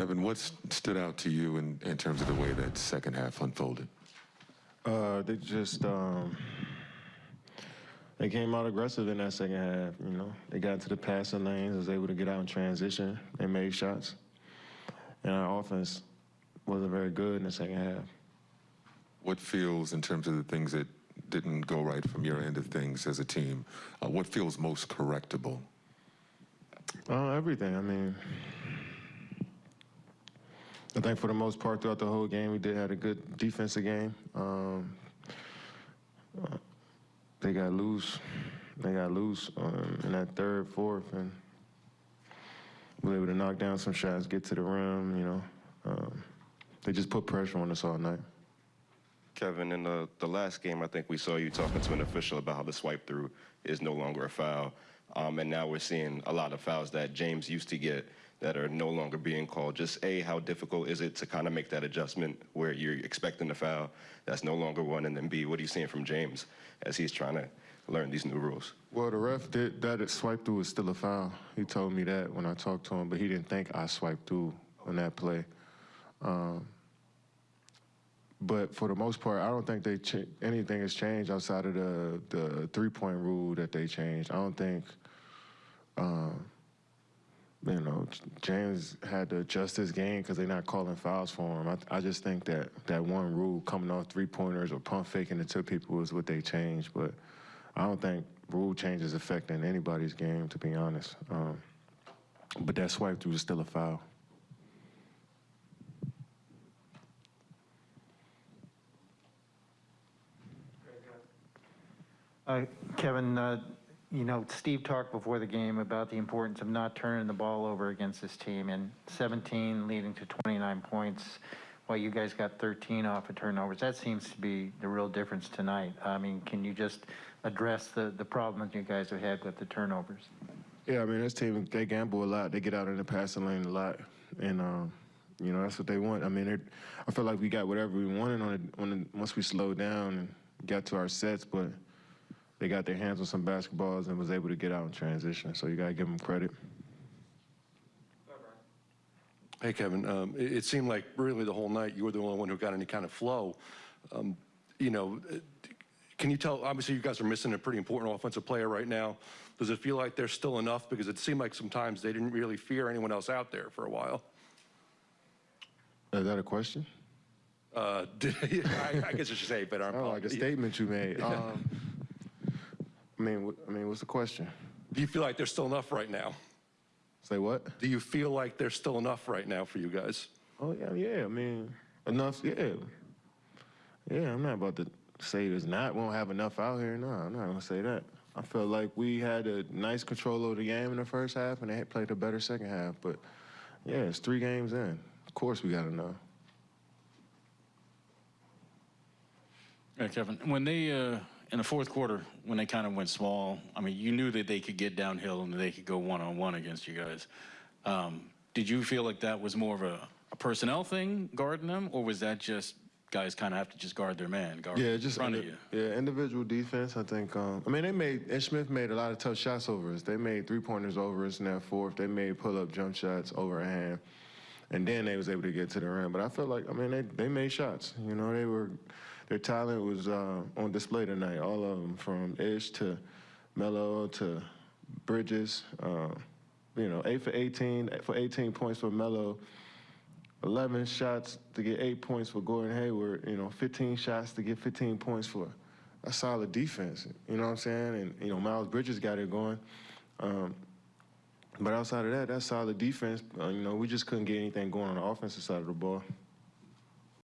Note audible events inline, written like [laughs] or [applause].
Kevin, what stood out to you in, in terms of the way that second half unfolded? Uh, they just um, they came out aggressive in that second half. You know, they got into the passing lanes, was able to get out in transition. They made shots, and our offense wasn't very good in the second half. What feels, in terms of the things that didn't go right from your end of things as a team, uh, what feels most correctable? Uh, everything. I mean, I think for the most part throughout the whole game, we did have a good defensive game. Um, they got loose. They got loose um, in that third, fourth, and we were able to knock down some shots, get to the rim. You know, um, they just put pressure on us all night. Kevin, in the, the last game, I think we saw you talking to an official about how the swipe through is no longer a foul. Um, and now we're seeing a lot of fouls that James used to get that are no longer being called. Just A, how difficult is it to kind of make that adjustment where you're expecting the foul that's no longer one? And then B, what are you seeing from James as he's trying to learn these new rules? Well, the ref did that. Swipe through was still a foul. He told me that when I talked to him, but he didn't think I swiped through on that play. Um, but for the most part, I don't think they anything has changed outside of the the three point rule that they changed. I don't think. Um, you know, James had to adjust his game because they're not calling fouls for him. I, I just think that that one rule coming off three pointers or pump faking it to people is what they changed. But I don't think rule changes affecting anybody's game, to be honest. Um, but that swipe through is still a foul. Uh, Kevin, uh, you know, Steve talked before the game about the importance of not turning the ball over against this team, and 17 leading to 29 points, while you guys got 13 off of turnovers. That seems to be the real difference tonight. I mean, can you just address the, the problem that you guys have had with the turnovers? Yeah, I mean, this team, they gamble a lot. They get out in the passing lane a lot. And, um, you know, that's what they want. I mean, it- I feel like we got whatever we wanted on it, on the, once we slowed down and got to our sets, but they got their hands on some basketballs and was able to get out in transition. So you got to give them credit. Hey, Kevin, um, it, it seemed like really the whole night you were the only one who got any kind of flow. Um, you know, uh, can you tell, obviously you guys are missing a pretty important offensive player right now. Does it feel like there's still enough? Because it seemed like sometimes they didn't really fear anyone else out there for a while. Is that a question? Uh, [laughs] I, I guess I should say, but I'm Oh, like a statement you made. Um, I mean, I mean, what's the question? Do you feel like there's still enough right now? Say what? Do you feel like there's still enough right now for you guys? Oh yeah, yeah. I mean, enough. Yeah, yeah. I'm not about to say there's not. We don't have enough out here. No, I'm not gonna say that. I felt like we had a nice control of the game in the first half, and they played a better second half. But yeah, it's three games in. Of course, we got to know. Yeah, Kevin, when they, uh, in the fourth quarter, when they kind of went small, I mean, you knew that they could get downhill and they could go one-on-one against you guys. Um, did you feel like that was more of a, a personnel thing, guarding them, or was that just guys kind of have to just guard their man, guard Yeah, in just front of you? yeah, individual defense. I think. Um, I mean, they made and Smith made a lot of tough shots over us. They made three pointers over us in that fourth. They made pull up jump shots over a hand, and then they was able to get to the rim. But I felt like I mean they they made shots. You know, they were their talent was uh, on display tonight. All of them, from Ish to Melo to Bridges. Uh, you know, eight for 18 for 18 points for Melo. 11 shots to get eight points for Gordon Hayward, you know, 15 shots to get 15 points for a solid defense. You know what I'm saying? And, you know, Miles Bridges got it going. Um, but outside of that, that's solid defense. Uh, you know, we just couldn't get anything going on the offensive side of the ball.